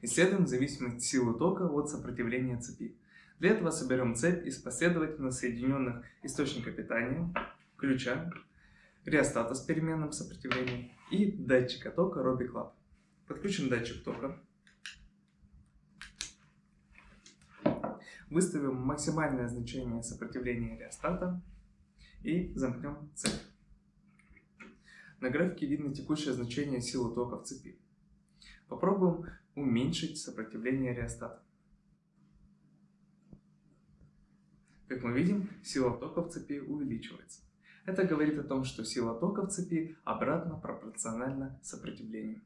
Исследуем зависимость силы тока от сопротивления цепи. Для этого соберем цепь из последовательно соединенных источника питания, ключа, реостата с переменным сопротивлением и датчика тока Robi. Подключим датчик тока. Выставим максимальное значение сопротивления реостата и замкнем цепь. На графике видно текущее значение силы тока в цепи. Попробуем уменьшить сопротивление реостата. Как мы видим, сила тока в цепи увеличивается. Это говорит о том, что сила тока в цепи обратно пропорциональна сопротивлению.